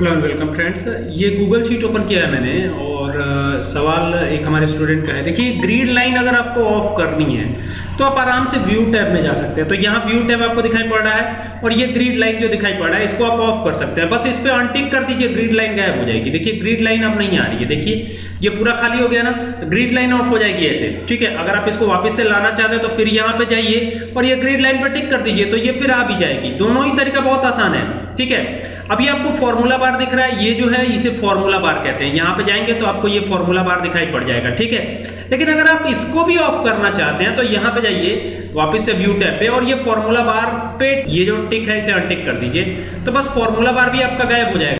Hello and welcome friends ये Google sheet open किया है मैंने और सवाल एक हमारे स्टूडेंट का है। देखिए ग्रीड लाइन अगर आपको ऑफ़ करनी है तो आप आराम से व्यू टैब में जा सकते हैं। तो यहाँ व्यू टैब आपको दिखाई पड़ रहा है और ये ग्रीड लाइन जो दिखाई पड़ रहा है, इसको आप ऑफ़ कर सकते हैं। बस इस पर अनटिक कर दीजिए ग्रीड लाइन गायब हो जाएगी। देखिए ग्रीड लाइन अब नहीं आ रही है। देखिए, ये पूरा खाली हो गया ना ग्रीड लाइन ऑफ़ हो जाएगी ऐसे। ठीक है, अगर आप इसको वापस से लाना चाहते हैं तो फिर यहाँ पे जाइए और ये ग्रीड लाइन पर टिक कर दीजिए तो ये फिर आ भी जाएगी। दोनों ही तरीका बहुत आसान है। ठीक है, अभी आपको फॉर्मूला बार दिख रहा है। ये जो है, इसे फॉर्मूला बार कहते हैं। यहाँ पे जाएँगे तो आपको ये फॉर्मूला बार दिखाई पड़ जाएगा, ठीक है? लेकिन अगर आप इसको भी ऑफ़ करना चाहते हैं तो यहाँ पे जाइए, वापस से व्यू टैब पे, और ये फॉर्मूला बार पे ये जो टिक है, इसे अनटिक कर दीजिए। तो बस फॉर्मूला बार भी आपका गायब हो जाएगा।